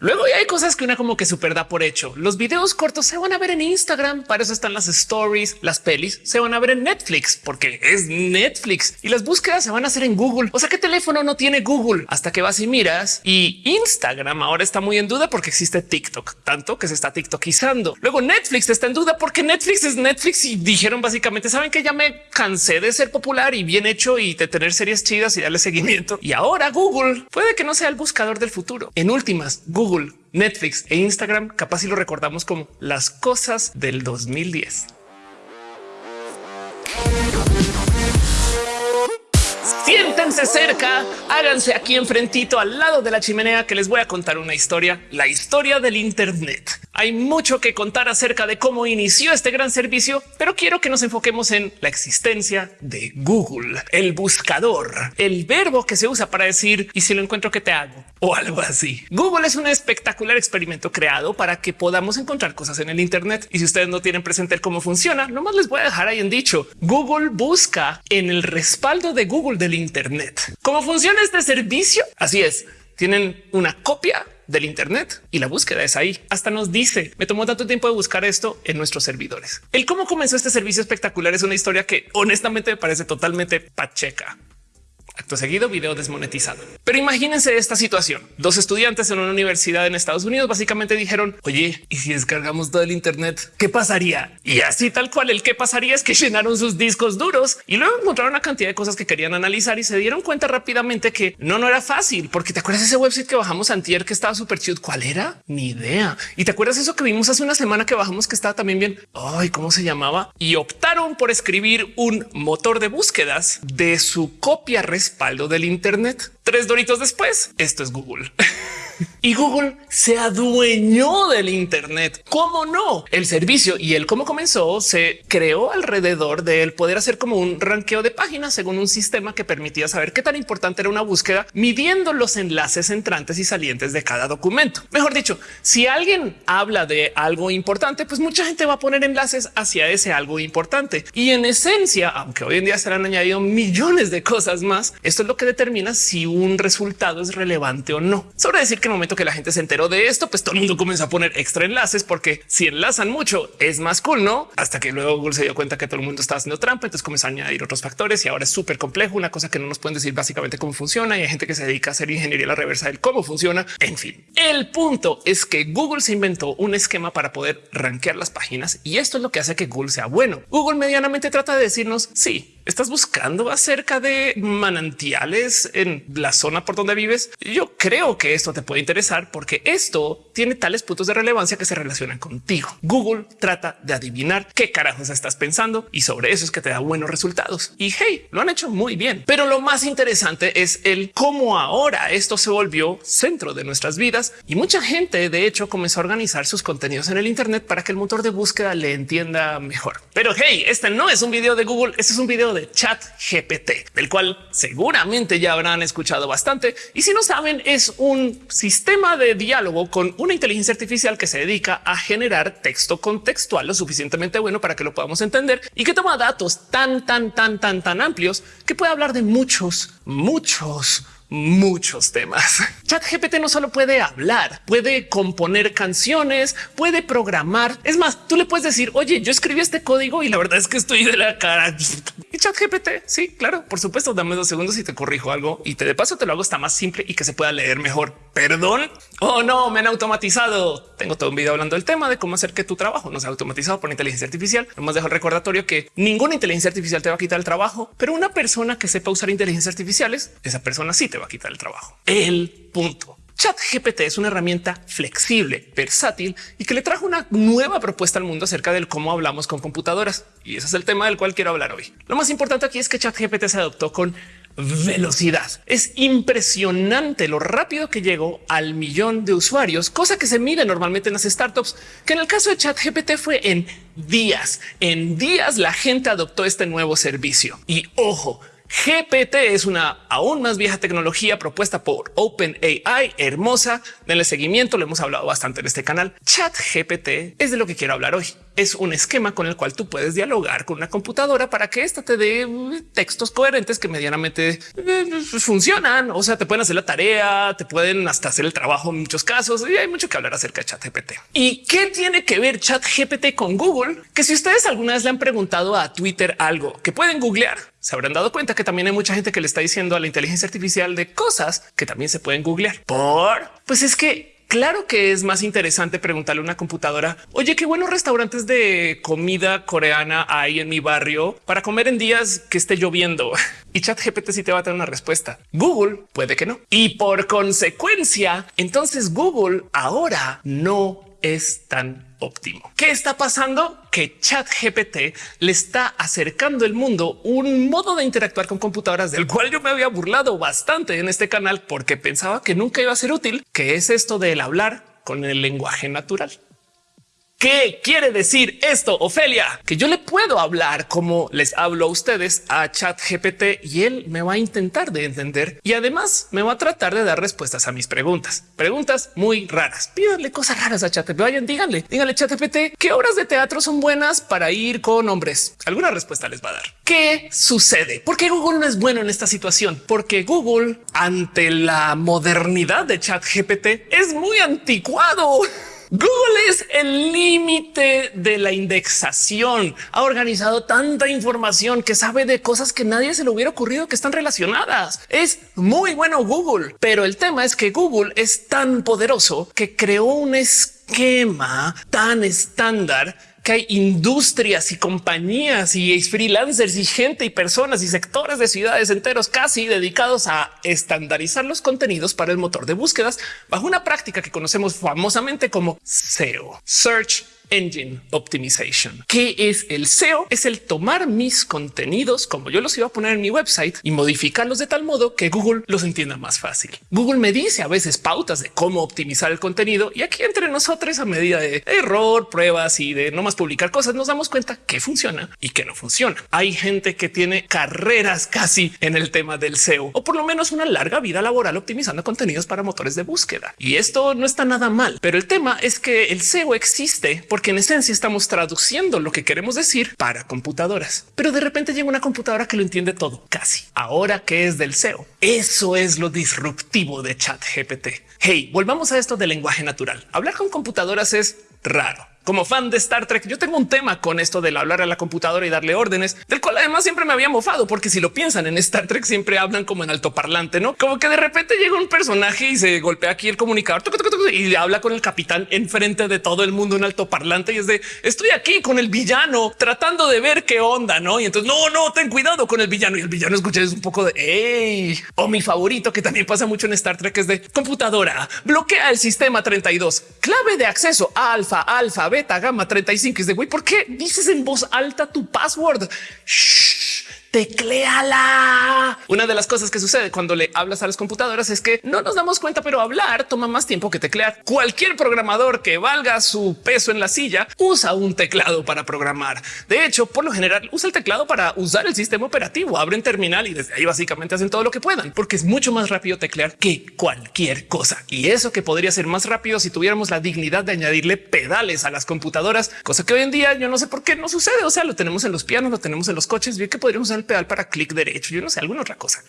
Luego hay cosas que una como que super da por hecho. Los videos cortos se van a ver en Instagram. Para eso están las stories, las pelis se van a ver en Netflix porque es Netflix y las búsquedas se van a hacer en Google. O sea, ¿qué teléfono no tiene Google hasta que vas y miras? Y Instagram ahora está muy en duda porque existe TikTok, tanto que se está TikTokizando. Luego Netflix está en duda porque Netflix es Netflix y dijeron básicamente saben que ya me cansé de ser popular y bien hecho y de tener series chidas y darle seguimiento. Y ahora Google puede que no sea el buscador del futuro. En últimas, Google Netflix e Instagram capaz si lo recordamos como las cosas del 2010. Siéntense cerca, háganse aquí enfrentito al lado de la chimenea que les voy a contar una historia, la historia del Internet. Hay mucho que contar acerca de cómo inició este gran servicio, pero quiero que nos enfoquemos en la existencia de Google, el buscador, el verbo que se usa para decir y si lo encuentro que te hago o algo así. Google es un espectacular experimento creado para que podamos encontrar cosas en el Internet. Y si ustedes no tienen presente cómo funciona, nomás les voy a dejar ahí en dicho. Google busca en el respaldo de Google del Internet. ¿Cómo funciona este servicio? Así es. Tienen una copia del Internet y la búsqueda es ahí. Hasta nos dice, me tomó tanto tiempo de buscar esto en nuestros servidores. El cómo comenzó este servicio espectacular es una historia que honestamente me parece totalmente pacheca. Acto seguido, video desmonetizado. Pero imagínense esta situación. Dos estudiantes en una universidad en Estados Unidos básicamente dijeron, oye, ¿y si descargamos todo el Internet? ¿Qué pasaría? Y así tal cual el qué pasaría es que llenaron sus discos duros y luego encontraron una cantidad de cosas que querían analizar y se dieron cuenta rápidamente que no, no era fácil. Porque te acuerdas ese website que bajamos antier que estaba súper chido. ¿Cuál era? Ni idea. Y te acuerdas eso que vimos hace una semana que bajamos que estaba también bien. Ay, ¿cómo se llamaba? Y optaron por escribir un motor de búsquedas de su copia respaldo del Internet. Tres doritos después, esto es Google. y Google se adueñó del Internet. ¿Cómo no? El servicio y el cómo comenzó se creó alrededor de él poder hacer como un ranqueo de páginas según un sistema que permitía saber qué tan importante era una búsqueda, midiendo los enlaces entrantes y salientes de cada documento. Mejor dicho, si alguien habla de algo importante, pues mucha gente va a poner enlaces hacia ese algo importante. Y en esencia, aunque hoy en día se han añadido millones de cosas más, esto es lo que determina si un resultado es relevante o no. Sobre decir que el momento que la gente se enteró de esto, pues todo el mundo comenzó a poner extra enlaces porque si enlazan mucho es más cool, no? Hasta que luego Google se dio cuenta que todo el mundo estaba haciendo trampa. Entonces comenzó a añadir otros factores y ahora es súper complejo. Una cosa que no nos pueden decir básicamente cómo funciona y hay gente que se dedica a hacer ingeniería a la reversa del cómo funciona. En fin, el punto es que Google se inventó un esquema para poder rankear las páginas y esto es lo que hace que Google sea bueno. Google medianamente trata de decirnos sí, estás buscando acerca de manantiales en la zona por donde vives. Yo creo que esto te puede interesar porque esto tiene tales puntos de relevancia que se relacionan contigo. Google trata de adivinar qué carajos estás pensando y sobre eso es que te da buenos resultados. Y hey, lo han hecho muy bien. Pero lo más interesante es el cómo ahora esto se volvió centro de nuestras vidas y mucha gente de hecho comenzó a organizar sus contenidos en el Internet para que el motor de búsqueda le entienda mejor. Pero hey, este no es un video de Google, este es un video de chat GPT, del cual seguramente ya habrán escuchado bastante. Y si no saben, es un sistema de diálogo con una inteligencia artificial que se dedica a generar texto contextual lo suficientemente bueno para que lo podamos entender y que toma datos tan, tan, tan, tan, tan amplios que puede hablar de muchos, muchos, muchos temas. Chat GPT no solo puede hablar, puede componer canciones, puede programar. Es más, tú le puedes decir, oye, yo escribí este código y la verdad es que estoy de la cara. Y Chat GPT, sí, claro, por supuesto, dame dos segundos y te corrijo algo y te de paso te lo hago está más simple y que se pueda leer mejor. Perdón. Oh, no, me han automatizado. Tengo todo un video hablando del tema de cómo hacer que tu trabajo no sea automatizado por inteligencia artificial. Nomás dejo el recordatorio que ninguna inteligencia artificial te va a quitar el trabajo, pero una persona que sepa usar inteligencia artificiales, esa persona sí te va a quitar el trabajo. El punto. Chat GPT es una herramienta flexible, versátil y que le trajo una nueva propuesta al mundo acerca del cómo hablamos con computadoras. Y ese es el tema del cual quiero hablar hoy. Lo más importante aquí es que Chat GPT se adoptó con velocidad. Es impresionante lo rápido que llegó al millón de usuarios, cosa que se mide normalmente en las startups, que en el caso de Chat GPT fue en días. En días la gente adoptó este nuevo servicio. Y ojo, GPT es una aún más vieja tecnología propuesta por OpenAI, hermosa. Denle seguimiento, lo hemos hablado bastante en este canal. Chat GPT es de lo que quiero hablar hoy. Es un esquema con el cual tú puedes dialogar con una computadora para que ésta te dé uh, textos coherentes que medianamente eh, funcionan. O sea, te pueden hacer la tarea, te pueden hasta hacer el trabajo en muchos casos y hay mucho que hablar acerca de ChatGPT. ¿Y qué tiene que ver ChatGPT con Google? Que si ustedes alguna vez le han preguntado a Twitter algo que pueden googlear, se habrán dado cuenta que también hay mucha gente que le está diciendo a la inteligencia artificial de cosas que también se pueden googlear. Por pues es que Claro que es más interesante preguntarle a una computadora, oye, qué buenos restaurantes de comida coreana hay en mi barrio para comer en días que esté lloviendo. Y chat GPT sí te va a tener una respuesta. Google puede que no. Y por consecuencia, entonces Google ahora no es tan óptimo. ¿Qué está pasando? Que Chat GPT le está acercando el mundo un modo de interactuar con computadoras del cual yo me había burlado bastante en este canal porque pensaba que nunca iba a ser útil, que es esto del hablar con el lenguaje natural. ¿Qué quiere decir esto, Ofelia? Que yo le puedo hablar como les hablo a ustedes a Chat GPT y él me va a intentar de entender y además me va a tratar de dar respuestas a mis preguntas. Preguntas muy raras. Pídanle cosas raras a Chat. Vayan, díganle, díganle Chat GPT qué obras de teatro son buenas para ir con hombres. Alguna respuesta les va a dar. ¿Qué sucede? ¿Por qué Google no es bueno en esta situación? Porque Google ante la modernidad de Chat GPT es muy anticuado. Google es el límite de la indexación. Ha organizado tanta información que sabe de cosas que nadie se le hubiera ocurrido que están relacionadas. Es muy bueno Google, pero el tema es que Google es tan poderoso que creó un esquema tan estándar que hay industrias y compañías y freelancers y gente y personas y sectores de ciudades enteros casi dedicados a estandarizar los contenidos para el motor de búsquedas bajo una práctica que conocemos famosamente como SEO, Search Engine Optimization. ¿Qué es el SEO? Es el tomar mis contenidos como yo los iba a poner en mi website y modificarlos de tal modo que Google los entienda más fácil. Google me dice a veces pautas de cómo optimizar el contenido y aquí entre nosotros a medida de error, pruebas y de no más publicar cosas nos damos cuenta que funciona y que no funciona. Hay gente que tiene carreras casi en el tema del SEO o por lo menos una larga vida laboral optimizando contenidos para motores de búsqueda. Y esto no está nada mal, pero el tema es que el SEO existe porque en esencia estamos traduciendo lo que queremos decir para computadoras. Pero de repente llega una computadora que lo entiende todo, casi. Ahora que es del SEO. Eso es lo disruptivo de chat GPT. Hey, volvamos a esto del lenguaje natural. Hablar con computadoras es raro como fan de Star Trek, yo tengo un tema con esto del hablar a la computadora y darle órdenes, del cual además siempre me había mofado, porque si lo piensan en Star Trek siempre hablan como en altoparlante, no como que de repente llega un personaje y se golpea aquí el comunicador y habla con el capitán enfrente de todo el mundo en altoparlante y es de estoy aquí con el villano tratando de ver qué onda, no? Y entonces no, no, ten cuidado con el villano y el villano escucha es un poco de hey o mi favorito que también pasa mucho en Star Trek es de computadora bloquea el sistema 32 clave de acceso alfa, alfa, beta, gamma 35. Es de güey, ¿por qué dices en voz alta tu password? Tecléala. Una de las cosas que sucede cuando le hablas a las computadoras es que no nos damos cuenta, pero hablar toma más tiempo que teclear. Cualquier programador que valga su peso en la silla usa un teclado para programar. De hecho, por lo general usa el teclado para usar el sistema operativo, abren terminal y desde ahí básicamente hacen todo lo que puedan, porque es mucho más rápido teclear que cualquier cosa. Y eso que podría ser más rápido si tuviéramos la dignidad de añadirle pedales a las computadoras, cosa que hoy en día yo no sé por qué no sucede. O sea, lo tenemos en los pianos, lo tenemos en los coches, bien que podríamos usar pedal para clic derecho. Yo no sé, alguna otra cosa.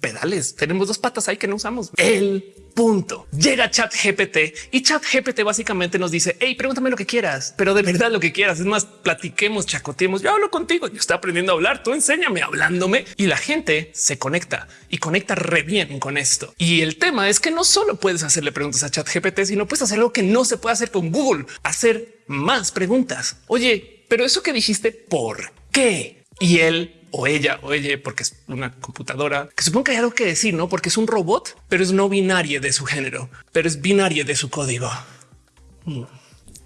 Pedales. Tenemos dos patas ahí que no usamos. El punto. Llega chat GPT y chat GPT básicamente nos dice, hey, pregúntame lo que quieras, pero de verdad lo que quieras. Es más, platiquemos, chacoteemos. Yo hablo contigo. Yo estoy aprendiendo a hablar. Tú enséñame hablándome y la gente se conecta y conecta re bien con esto. Y el tema es que no solo puedes hacerle preguntas a chat GPT, sino puedes hacer algo que no se puede hacer con Google, hacer más preguntas. Oye, pero eso que dijiste, ¿por qué? Y él o ella o ella, porque es una computadora que supongo que hay algo que decir, no porque es un robot, pero es no binario de su género, pero es binario de su código. Hmm.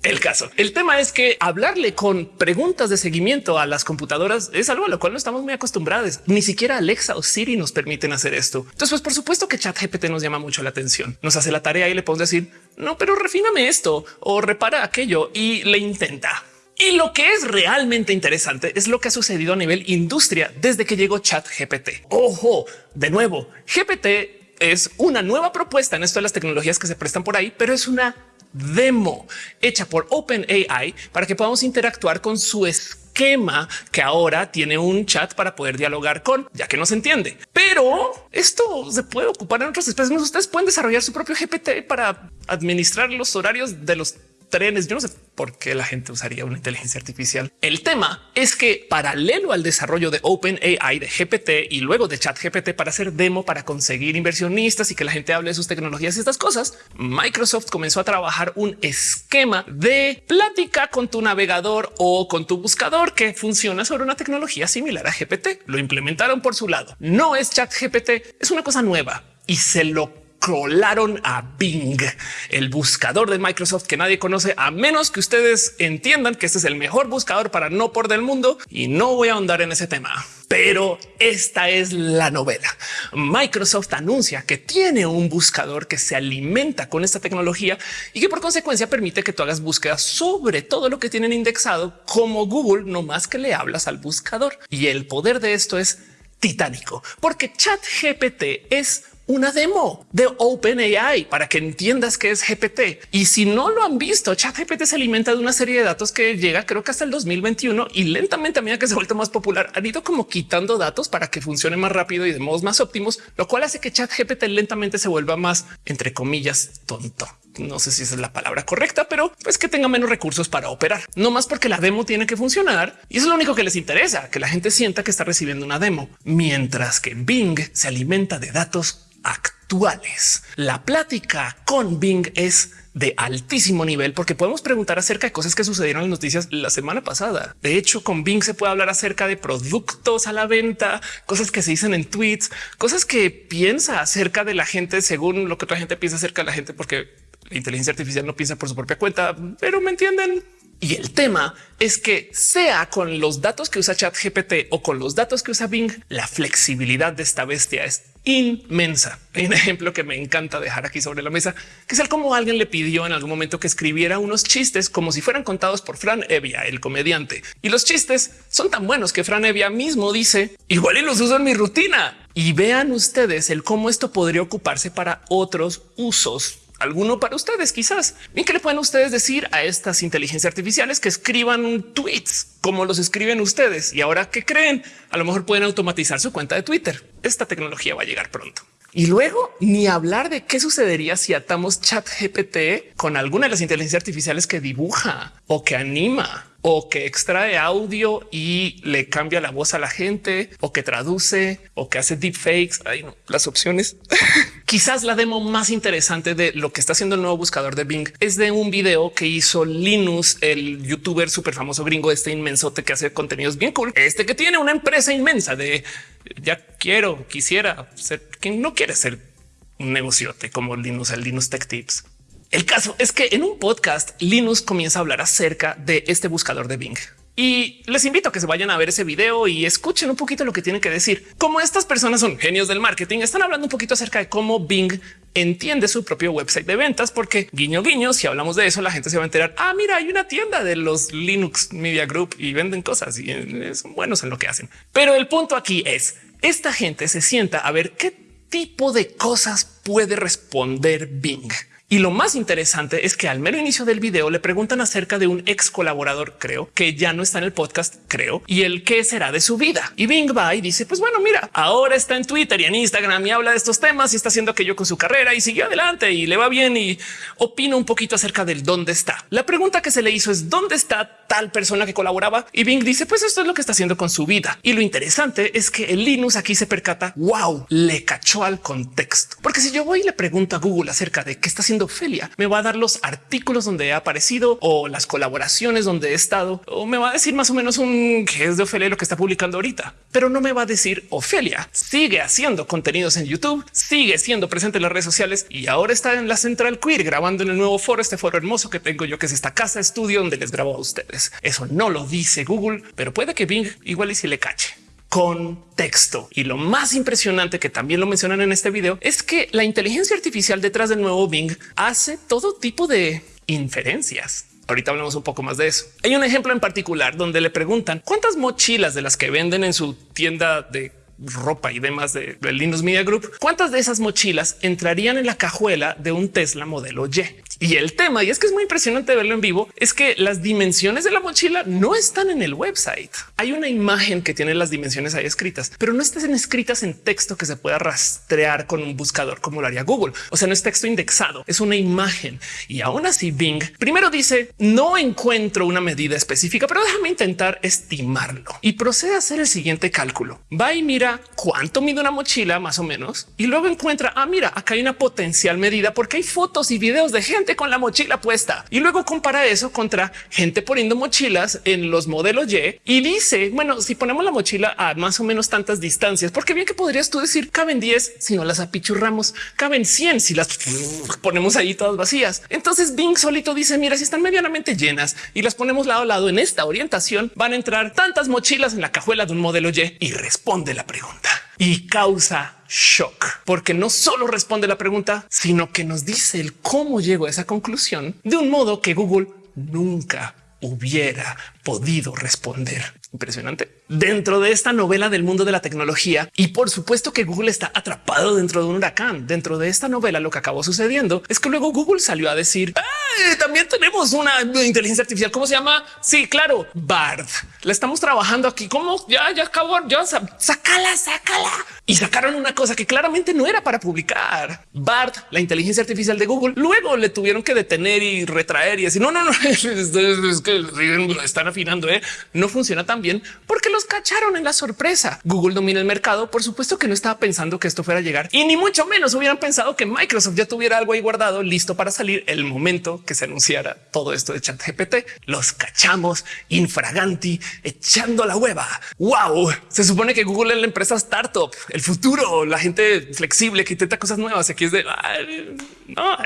El caso. El tema es que hablarle con preguntas de seguimiento a las computadoras es algo a lo cual no estamos muy acostumbrados. Ni siquiera Alexa o Siri nos permiten hacer esto. Entonces, pues por supuesto que ChatGPT nos llama mucho la atención. Nos hace la tarea y le podemos decir no, pero refíname esto o repara aquello y le intenta. Y lo que es realmente interesante es lo que ha sucedido a nivel industria desde que llegó Chat GPT. Ojo, de nuevo, GPT es una nueva propuesta en esto de las tecnologías que se prestan por ahí, pero es una demo hecha por OpenAI para que podamos interactuar con su esquema que ahora tiene un chat para poder dialogar con, ya que no se entiende. Pero esto se puede ocupar en otras especies. Ustedes pueden desarrollar su propio GPT para administrar los horarios de los trenes. Yo no sé por qué la gente usaría una inteligencia artificial. El tema es que paralelo al desarrollo de OpenAI, de GPT y luego de Chat GPT para hacer demo, para conseguir inversionistas y que la gente hable de sus tecnologías y estas cosas, Microsoft comenzó a trabajar un esquema de plática con tu navegador o con tu buscador que funciona sobre una tecnología similar a GPT. Lo implementaron por su lado. No es Chat GPT, es una cosa nueva y se lo colaron a Bing, el buscador de Microsoft que nadie conoce, a menos que ustedes entiendan que este es el mejor buscador para no por del mundo y no voy a ahondar en ese tema. Pero esta es la novela. Microsoft anuncia que tiene un buscador que se alimenta con esta tecnología y que por consecuencia permite que tú hagas búsquedas sobre todo lo que tienen indexado como Google, no más que le hablas al buscador. Y el poder de esto es titánico, porque Chat GPT es una demo de OpenAI para que entiendas que es GPT. Y si no lo han visto, ChatGPT se alimenta de una serie de datos que llega creo que hasta el 2021 y lentamente a medida que se vuelve más popular han ido como quitando datos para que funcione más rápido y de modos más óptimos, lo cual hace que ChatGPT lentamente se vuelva más entre comillas tonto. No sé si esa es la palabra correcta, pero pues que tenga menos recursos para operar, no más porque la demo tiene que funcionar y eso es lo único que les interesa, que la gente sienta que está recibiendo una demo, mientras que Bing se alimenta de datos actuales. La plática con Bing es de altísimo nivel porque podemos preguntar acerca de cosas que sucedieron en las noticias la semana pasada. De hecho, con Bing se puede hablar acerca de productos a la venta, cosas que se dicen en tweets, cosas que piensa acerca de la gente según lo que otra gente piensa acerca de la gente, porque la inteligencia artificial no piensa por su propia cuenta, pero me entienden. Y el tema es que sea con los datos que usa ChatGPT o con los datos que usa Bing, la flexibilidad de esta bestia es inmensa. Hay un ejemplo que me encanta dejar aquí sobre la mesa, que es el cómo alguien le pidió en algún momento que escribiera unos chistes como si fueran contados por Fran Evia, el comediante. Y los chistes son tan buenos que Fran Evia mismo dice igual y los uso en mi rutina. Y vean ustedes el cómo esto podría ocuparse para otros usos alguno para ustedes, quizás. Bien, que le pueden ustedes decir a estas inteligencias artificiales que escriban tweets como los escriben ustedes? Y ahora que creen, a lo mejor pueden automatizar su cuenta de Twitter. Esta tecnología va a llegar pronto. Y luego ni hablar de qué sucedería si atamos chat GPT con alguna de las inteligencias artificiales que dibuja o que anima o que extrae audio y le cambia la voz a la gente o que traduce o que hace deepfakes. Hay las opciones. Quizás la demo más interesante de lo que está haciendo el nuevo buscador de Bing es de un video que hizo Linus, el youtuber súper famoso gringo, este inmensote que hace contenidos bien cool. Este que tiene una empresa inmensa de ya quiero, quisiera ser quien no quiere ser un negociote como Linus, el Linus Tech Tips. El caso es que en un podcast Linus comienza a hablar acerca de este buscador de Bing. Y les invito a que se vayan a ver ese video y escuchen un poquito lo que tienen que decir. Como estas personas son genios del marketing, están hablando un poquito acerca de cómo Bing entiende su propio website de ventas, porque guiño guiño, si hablamos de eso, la gente se va a enterar. Ah, mira, hay una tienda de los Linux Media Group y venden cosas y son buenos en lo que hacen. Pero el punto aquí es esta gente se sienta a ver qué tipo de cosas puede responder Bing. Y lo más interesante es que al mero inicio del video le preguntan acerca de un ex colaborador, creo, que ya no está en el podcast, creo, y el qué será de su vida. Y Bing va y dice, pues bueno, mira, ahora está en Twitter y en Instagram y habla de estos temas y está haciendo aquello con su carrera y sigue adelante y le va bien y opina un poquito acerca del dónde está. La pregunta que se le hizo es dónde está tal persona que colaboraba y Bing dice, pues esto es lo que está haciendo con su vida. Y lo interesante es que el Linux aquí se percata, wow, le cachó al contexto. Porque si yo voy y le pregunto a Google acerca de qué está haciendo Me va a dar los artículos donde he aparecido o las colaboraciones donde he estado o me va a decir más o menos un qué es de Ofelia lo que está publicando ahorita, pero no me va a decir Ofelia sigue haciendo contenidos en YouTube, sigue siendo presente en las redes sociales y ahora está en la Central Queer grabando en el nuevo foro, este foro hermoso que tengo yo, que es esta casa estudio donde les grabo a ustedes. Eso no lo dice Google, pero puede que Bing igual y si le cache contexto. Y lo más impresionante que también lo mencionan en este video es que la inteligencia artificial detrás del nuevo Bing hace todo tipo de inferencias. Ahorita hablamos un poco más de eso. Hay un ejemplo en particular donde le preguntan cuántas mochilas de las que venden en su tienda de ropa y demás de, Linux Media Group, cuántas de esas mochilas entrarían en la cajuela de un Tesla modelo Y. Y el tema, y es que es muy impresionante verlo en vivo, es que las dimensiones de la mochila no están en el website. Hay una imagen que tiene las dimensiones ahí escritas, pero no están escritas en texto que se pueda rastrear con un buscador como lo haría Google. O sea, no es texto indexado, es una imagen. Y aún así Bing primero dice no encuentro una medida específica, pero déjame intentar estimarlo y procede a hacer el siguiente cálculo. Va y mira cuánto mide una mochila más o menos y luego encuentra, ah, mira, acá hay una potencial medida porque hay fotos y videos de gente con la mochila puesta. Y luego compara eso contra gente poniendo mochilas en los modelos Y y dice, bueno, si ponemos la mochila a más o menos tantas distancias, porque bien que podrías tú decir caben 10 si no las apichurramos, caben 100 si las ponemos ahí todas vacías. Entonces Bing solito dice, mira, si están medianamente llenas y las ponemos lado a lado en esta orientación, van a entrar tantas mochilas en la cajuela de un modelo Y. Y responde la pregunta y causa shock, porque no solo responde la pregunta, sino que nos dice el cómo llegó a esa conclusión de un modo que Google nunca hubiera podido responder. Impresionante. Dentro de esta novela del mundo de la tecnología y por supuesto que Google está atrapado dentro de un huracán. Dentro de esta novela lo que acabó sucediendo es que luego Google salió a decir también tenemos una inteligencia artificial. ¿Cómo se llama? Sí, claro, Bard. La estamos trabajando aquí. ¿Cómo? Ya, ya acabó. Ya sácala, sácala. Y sacaron una cosa que claramente no era para publicar. Bard, la inteligencia artificial de Google. Luego le tuvieron que detener y retraer y decir no, no, no, es que están afinando. ¿eh? No funciona tan bien porque los cacharon en la sorpresa. Google domina el mercado. Por supuesto que no estaba pensando que esto fuera a llegar y ni mucho menos hubieran pensado que Microsoft ya tuviera algo ahí guardado listo para salir el momento que se anunciara todo esto de chat GPT. Los cachamos infraganti echando la hueva. Wow. Se supone que Google es la empresa startup, el futuro, la gente flexible que intenta cosas nuevas. Aquí es de no.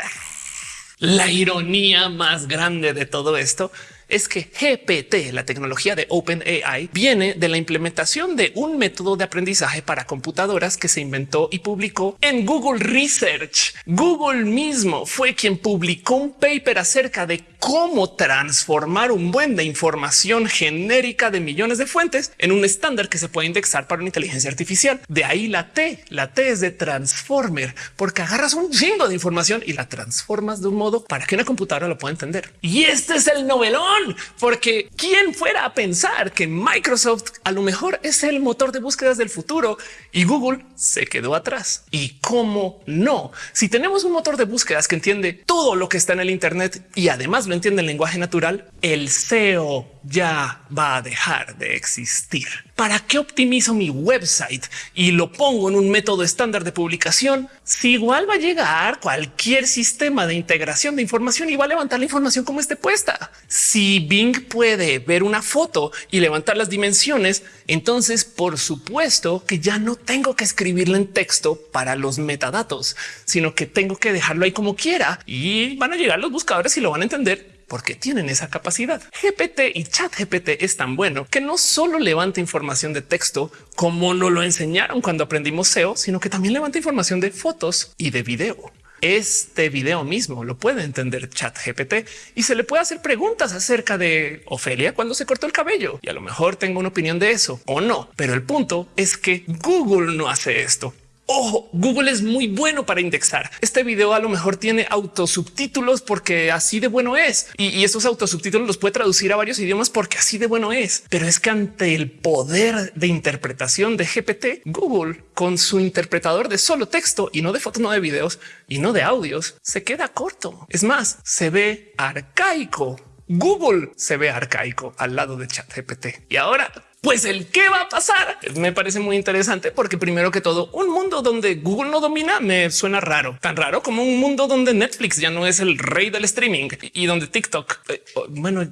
La ironía más grande de todo esto es que GPT, la tecnología de OpenAI, viene de la implementación de un método de aprendizaje para computadoras que se inventó y publicó en Google Research. Google mismo fue quien publicó un paper acerca de cómo transformar un buen de información genérica de millones de fuentes en un estándar que se puede indexar para una inteligencia artificial. De ahí la T, la T es de transformer, porque agarras un chingo de información y la transformas de un modo para que una computadora lo pueda entender. Y este es el novelón, porque quién fuera a pensar que Microsoft a lo mejor es el motor de búsquedas del futuro y Google se quedó atrás. Y cómo no? Si tenemos un motor de búsquedas que entiende todo lo que está en el Internet y además lo entiende el lenguaje natural, el SEO ya va a dejar de existir. ¿Para qué optimizo mi website y lo pongo en un método estándar de publicación? Si igual va a llegar cualquier sistema de integración de información y va a levantar la información como esté puesta. Si Bing puede ver una foto y levantar las dimensiones, entonces por supuesto que ya no tengo que escribirle en texto para los metadatos, sino que tengo que dejarlo ahí como quiera y van a llegar los buscadores y lo van a entender porque tienen esa capacidad. GPT y chat GPT es tan bueno que no solo levanta información de texto como nos lo enseñaron cuando aprendimos SEO, sino que también levanta información de fotos y de video. Este video mismo lo puede entender chat GPT y se le puede hacer preguntas acerca de Ofelia cuando se cortó el cabello. Y a lo mejor tengo una opinión de eso o no, pero el punto es que Google no hace esto. Ojo, Google es muy bueno para indexar. Este video a lo mejor tiene autosubtítulos porque así de bueno es. Y, esos autosubtítulos los puede traducir a varios idiomas porque así de bueno es. Pero es que ante el poder de interpretación de GPT, Google con su interpretador de solo texto y no de fotos, no de videos y no de audios, se queda corto. Es más, se ve arcaico. Google se ve arcaico al lado de ChatGPT. Y ahora pues el qué va a pasar me parece muy interesante porque primero que todo un mundo donde Google no domina me suena raro, tan raro como un mundo donde Netflix ya no es el rey del streaming y donde TikTok, eh, bueno,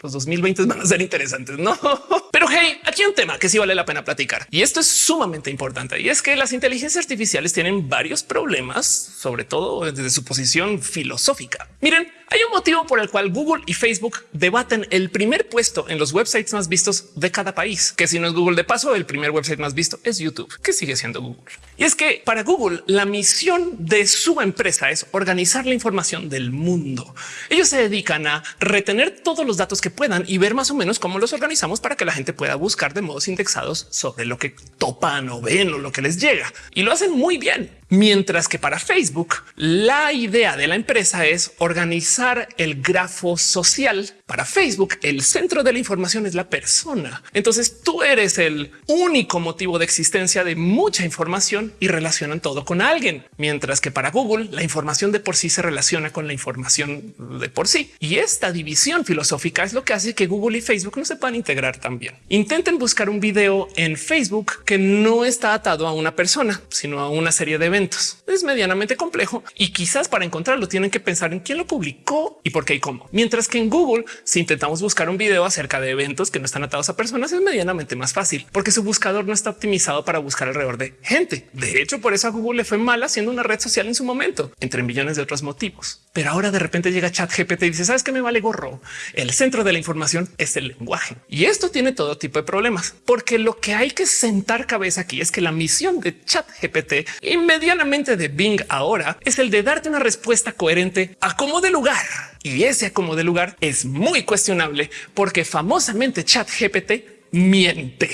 los 2020 van a ser interesantes, no? Pero hey, aquí hay un tema que sí vale la pena platicar y esto es sumamente importante y es que las inteligencias artificiales tienen varios problemas, sobre todo desde su posición filosófica. Miren, hay un motivo por el cual Google y Facebook debaten el primer puesto en los websites más vistos de cada país, que si no es Google de paso, el primer website más visto es YouTube, que sigue siendo Google. Y es que para Google la misión de su empresa es organizar la información del mundo. Ellos se dedican a retener todos los datos que puedan y ver más o menos cómo los organizamos para que la gente pueda buscar de modos indexados sobre lo que topan o ven o lo que les llega. Y lo hacen muy bien. Mientras que para Facebook, la idea de la empresa es organizar el grafo social. Para Facebook, el centro de la información es la persona. Entonces tú eres el único motivo de existencia de mucha información y relacionan todo con alguien. Mientras que para Google, la información de por sí se relaciona con la información de por sí. Y esta división filosófica es lo que hace que Google y Facebook no se puedan integrar también. Intenten buscar un video en Facebook que no está atado a una persona, sino a una serie de eventos. Es medianamente complejo y quizás para encontrarlo tienen que pensar en quién lo publicó y por qué y cómo. Mientras que en Google, si intentamos buscar un video acerca de eventos que no están atados a personas, es medianamente más fácil porque su buscador no está optimizado para buscar alrededor de gente. De hecho, por eso a Google le fue mal haciendo una red social en su momento, entre millones de otros motivos. Pero ahora de repente llega chat GPT y dice, sabes que me vale gorro. El centro de la información es el lenguaje y esto tiene todo tipo de problemas porque lo que hay que sentar cabeza aquí es que la misión de chat GPT y medianamente de Bing ahora es el de darte una respuesta coherente a como de lugar. Y ese como de lugar es muy cuestionable porque famosamente chat GPT miente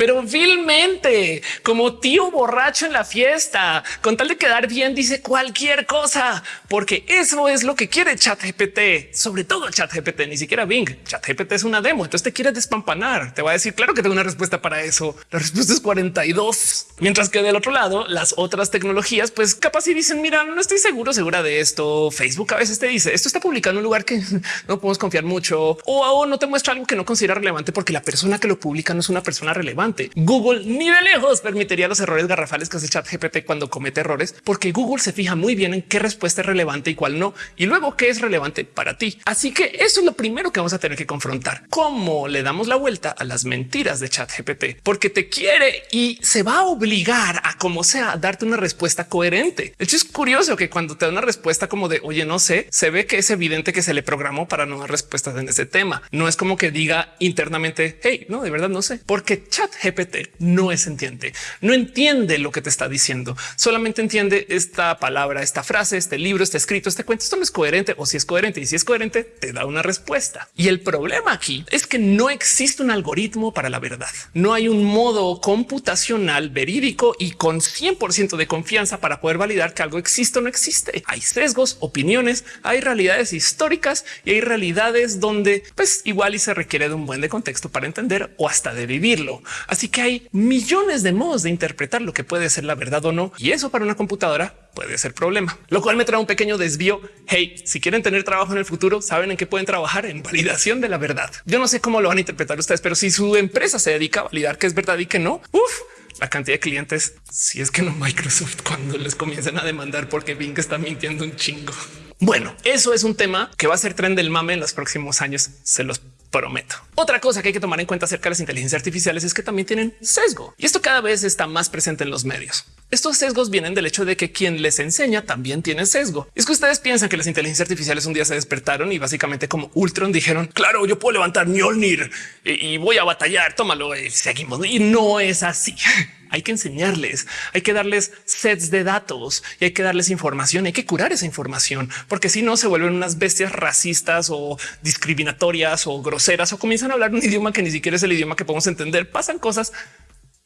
pero vilmente, como tío borracho en la fiesta, con tal de quedar bien, dice cualquier cosa, porque eso es lo que quiere ChatGPT, sobre todo ChatGPT, ni siquiera Bing. ChatGPT es una demo, entonces te quiere despampanar. Te va a decir, claro que tengo una respuesta para eso. La respuesta es 42. Mientras que del otro lado, las otras tecnologías, pues capaz y dicen, mira, no estoy seguro, segura de esto. Facebook a veces te dice, esto está publicado en un lugar que no podemos confiar mucho o no te muestra algo que no considera relevante porque la persona que lo publica no es una persona relevante Google ni de lejos permitiría los errores garrafales que hace chat GPT cuando comete errores, porque Google se fija muy bien en qué respuesta es relevante y cuál no, y luego qué es relevante para ti. Así que eso es lo primero que vamos a tener que confrontar. Cómo le damos la vuelta a las mentiras de chat GPT, porque te quiere y se va a obligar a como sea darte una respuesta coherente. De hecho, es curioso que cuando te da una respuesta como de oye, no sé, se ve que es evidente que se le programó para no dar respuestas en ese tema. No es como que diga internamente hey, no, de verdad no sé, porque chat GPT no es entiende, no entiende lo que te está diciendo, solamente entiende esta palabra, esta frase, este libro, este escrito, este cuento. Esto no es coherente o si es coherente y si es coherente, te da una respuesta. Y el problema aquí es que no existe un algoritmo para la verdad. No hay un modo computacional verídico y con 100% de confianza para poder validar que algo existe o no existe. Hay sesgos, opiniones, hay realidades históricas y hay realidades donde pues igual y se requiere de un buen de contexto para entender o hasta de vivirlo. Así que hay millones de modos de interpretar lo que puede ser la verdad o no. Y eso para una computadora puede ser problema, lo cual me trae un pequeño desvío. Hey, si quieren tener trabajo en el futuro, saben en qué pueden trabajar en validación de la verdad. Yo no sé cómo lo van a interpretar ustedes, pero si su empresa se dedica a validar que es verdad y que no, uf, la cantidad de clientes, si es que no Microsoft cuando les comienzan a demandar porque Bing está mintiendo un chingo. Bueno, eso es un tema que va a ser tren del mame en los próximos años. Se los prometo. Otra cosa que hay que tomar en cuenta acerca de las inteligencias artificiales es que también tienen sesgo y esto cada vez está más presente en los medios. Estos sesgos vienen del hecho de que quien les enseña también tiene sesgo. Es que ustedes piensan que las inteligencias artificiales un día se despertaron y básicamente como Ultron dijeron claro, yo puedo levantar Mjolnir y, voy a batallar. Tómalo y seguimos. Y no es así. Hay que enseñarles, hay que darles sets de datos y hay que darles información, hay que curar esa información, porque si no se vuelven unas bestias racistas o discriminatorias o groseras o comienzan a hablar un idioma que ni siquiera es el idioma que podemos entender. Pasan cosas.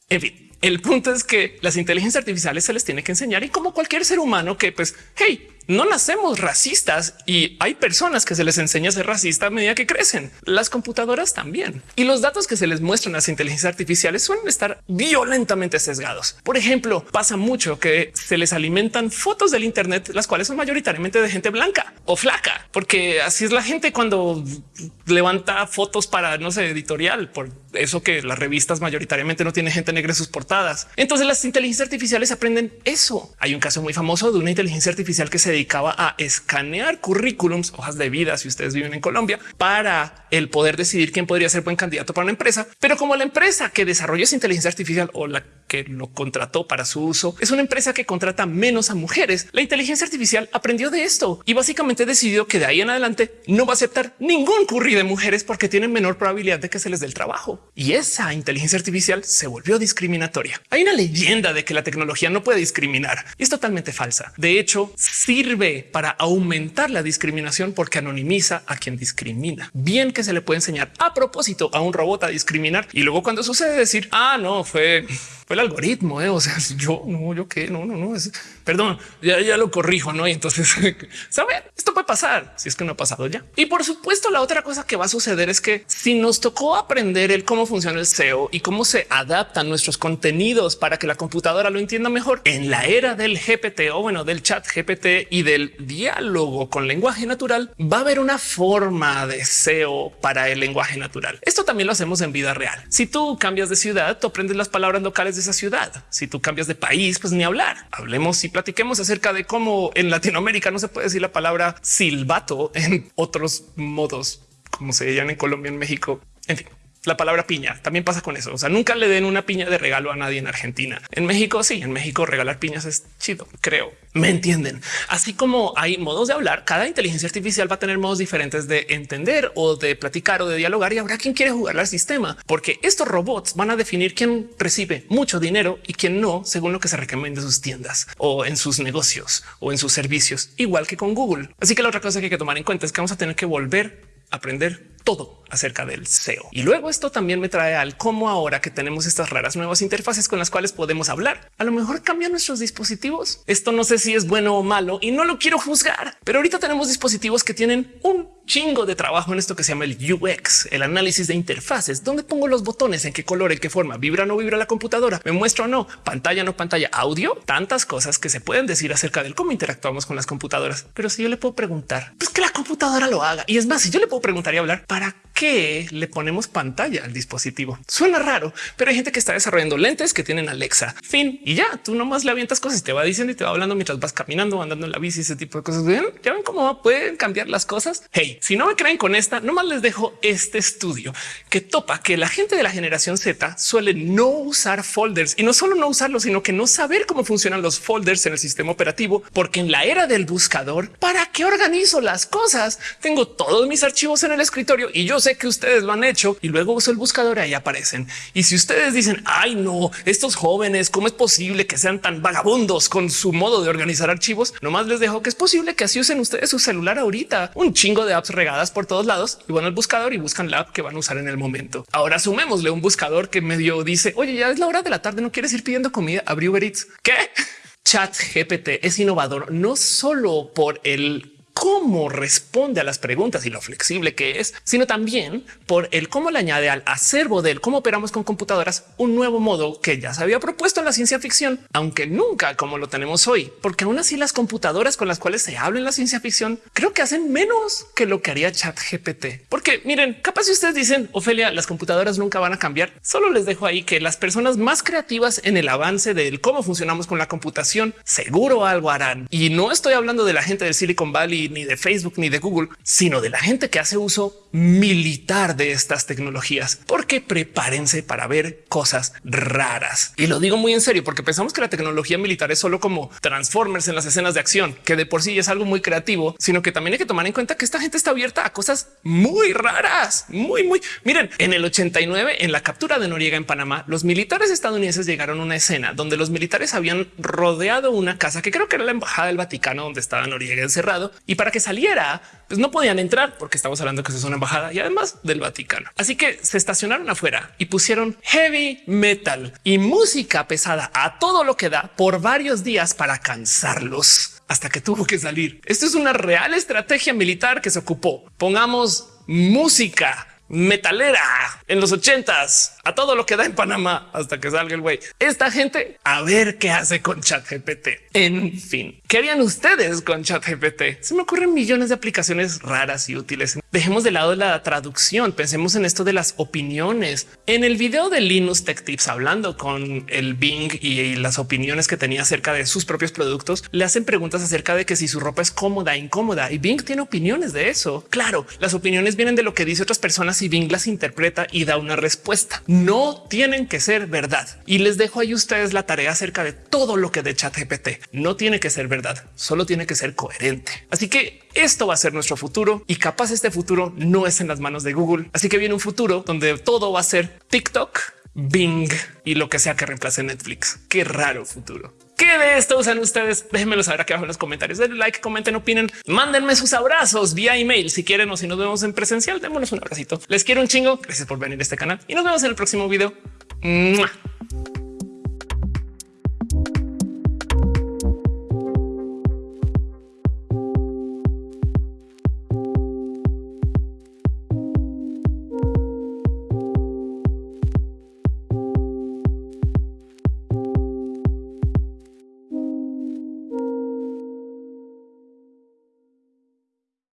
En fin, el punto es que las inteligencias artificiales se les tiene que enseñar y como cualquier ser humano que pues, hey, no nacemos racistas y hay personas que se les enseña a ser racista a medida que crecen. Las computadoras también. Y los datos que se les muestran a las inteligencias artificiales suelen estar violentamente sesgados. Por ejemplo, pasa mucho que se les alimentan fotos del Internet, las cuales son mayoritariamente de gente blanca o flaca, porque así es la gente cuando levanta fotos para no sé, editorial. Por eso que las revistas mayoritariamente no tienen gente negra en sus portadas. Entonces las inteligencias artificiales aprenden eso. Hay un caso muy famoso de una inteligencia artificial que se dedicaba a escanear currículums, hojas de vida, si ustedes viven en Colombia, para el poder decidir quién podría ser buen candidato para una empresa. Pero como la empresa que desarrolló esa inteligencia artificial o la que lo contrató para su uso es una empresa que contrata menos a mujeres, la inteligencia artificial aprendió de esto y básicamente decidió que de ahí en adelante no va a aceptar ningún curry de mujeres porque tienen menor probabilidad de que se les dé el trabajo. Y esa inteligencia artificial se volvió discriminatoria. Hay una leyenda de que la tecnología no puede discriminar y es totalmente falsa. De hecho, sí sirve para aumentar la discriminación porque anonimiza a quien discrimina. Bien que se le puede enseñar a propósito a un robot a discriminar y luego cuando sucede decir, ah, no, fue fue el algoritmo. ¿eh? O sea, yo no, yo qué, no, no, no. Es, perdón, ya, ya lo corrijo, no? Y entonces, saben, esto puede pasar si es que no ha pasado ya. Y por supuesto, la otra cosa que va a suceder es que si nos tocó aprender el cómo funciona el SEO y cómo se adaptan nuestros contenidos para que la computadora lo entienda mejor en la era del GPT o bueno, del chat GPT y del diálogo con lenguaje natural, va a haber una forma de SEO para el lenguaje natural. Esto también lo hacemos en vida real. Si tú cambias de ciudad, tú aprendes las palabras locales de esa ciudad. Si tú cambias de país, pues ni hablar. Hablemos y platiquemos acerca de cómo en Latinoamérica no se puede decir la palabra silbato en otros modos, como se llaman en Colombia, en México. En fin, la palabra piña también pasa con eso. O sea, nunca le den una piña de regalo a nadie en Argentina. En México, sí, en México regalar piñas es chido, creo. Me entienden. Así como hay modos de hablar, cada inteligencia artificial va a tener modos diferentes de entender o de platicar o de dialogar y habrá quien quiere jugar al sistema, porque estos robots van a definir quién recibe mucho dinero y quién no, según lo que se recomienda en sus tiendas o en sus negocios o en sus servicios, igual que con Google. Así que la otra cosa que hay que tomar en cuenta es que vamos a tener que volver a aprender todo acerca del SEO. Y luego esto también me trae al cómo ahora que tenemos estas raras nuevas interfaces con las cuales podemos hablar, a lo mejor cambian nuestros dispositivos. Esto no sé si es bueno o malo y no lo quiero juzgar, pero ahorita tenemos dispositivos que tienen un chingo de trabajo en esto que se llama el UX, el análisis de interfaces, donde pongo los botones, en qué color, en qué forma, vibra o no vibra la computadora, me muestra o no, pantalla no pantalla, audio, tantas cosas que se pueden decir acerca del cómo interactuamos con las computadoras. Pero si yo le puedo preguntar, pues que la computadora lo haga. Y es más, si yo le puedo preguntar y hablar, ¿para qué le ponemos pantalla al dispositivo? Suena raro, pero hay gente que está desarrollando lentes que tienen Alexa, fin, y ya tú nomás le avientas cosas y te va diciendo y te va hablando mientras vas caminando, andando en la bici, ese tipo de cosas. Ya ven cómo pueden cambiar las cosas. Hey, si no me creen con esta, nomás les dejo este estudio que topa que la gente de la generación Z suele no usar folders y no solo no usarlos, sino que no saber cómo funcionan los folders en el sistema operativo, porque en la era del buscador, ¿para qué organizo las cosas? Tengo todos mis archivos en el escritorio y yo sé que ustedes lo han hecho y luego uso el buscador y ahí aparecen. Y si ustedes dicen, ay no, estos jóvenes, ¿cómo es posible que sean tan vagabundos con su modo de organizar archivos? Nomás les dejo que es posible que así usen ustedes su celular ahorita, un chingo de apps regadas por todos lados y van al buscador y buscan la app que van a usar en el momento. Ahora sumémosle un buscador que medio dice, oye, ya es la hora de la tarde, no quieres ir pidiendo comida, abrió Uber Eats. ¿Qué? Chat GPT es innovador no solo por el cómo responde a las preguntas y lo flexible que es, sino también por el cómo le añade al acervo del cómo operamos con computadoras un nuevo modo que ya se había propuesto en la ciencia ficción, aunque nunca como lo tenemos hoy, porque aún así las computadoras con las cuales se habla en la ciencia ficción creo que hacen menos que lo que haría Chat GPT. Porque miren, capaz si ustedes dicen Ofelia, las computadoras nunca van a cambiar, solo les dejo ahí que las personas más creativas en el avance del cómo funcionamos con la computación seguro algo harán. Y no estoy hablando de la gente del Silicon Valley ni de Facebook, ni de Google, sino de la gente que hace uso militar de estas tecnologías, porque prepárense para ver cosas raras. Y lo digo muy en serio, porque pensamos que la tecnología militar es solo como Transformers en las escenas de acción, que de por sí es algo muy creativo, sino que también hay que tomar en cuenta que esta gente está abierta a cosas muy raras, muy, muy. Miren, en el 89, en la captura de Noriega en Panamá, los militares estadounidenses llegaron a una escena donde los militares habían rodeado una casa que creo que era la embajada del Vaticano, donde estaba Noriega encerrado y y para que saliera, pues no podían entrar porque estamos hablando que es una embajada y además del Vaticano. Así que se estacionaron afuera y pusieron heavy metal y música pesada a todo lo que da por varios días para cansarlos hasta que tuvo que salir. Esto es una real estrategia militar que se ocupó. Pongamos música metalera en los ochentas a todo lo que da en Panamá hasta que salga el güey. Esta gente a ver qué hace con chat GPT. En fin, ¿qué harían ustedes con chat GPT? Se me ocurren millones de aplicaciones raras y útiles. Dejemos de lado la traducción. Pensemos en esto de las opiniones. En el video de Linux Tech Tips hablando con el Bing y las opiniones que tenía acerca de sus propios productos, le hacen preguntas acerca de que si su ropa es cómoda, incómoda y Bing tiene opiniones de eso. Claro, las opiniones vienen de lo que dice otras personas y Bing las interpreta y da una respuesta no tienen que ser verdad. Y les dejo ahí ustedes la tarea acerca de todo lo que de chat GPT no tiene que ser verdad, solo tiene que ser coherente. Así que esto va a ser nuestro futuro y capaz este futuro no es en las manos de Google. Así que viene un futuro donde todo va a ser TikTok, Bing y lo que sea que reemplace Netflix. Qué raro futuro. ¿Qué de esto usan ustedes? Déjenmelo saber aquí abajo en los comentarios. Denle like, comenten, opinen, mándenme sus abrazos vía email si quieren o si nos vemos en presencial. Démonos un abracito. Les quiero un chingo. Gracias por venir a este canal y nos vemos en el próximo video.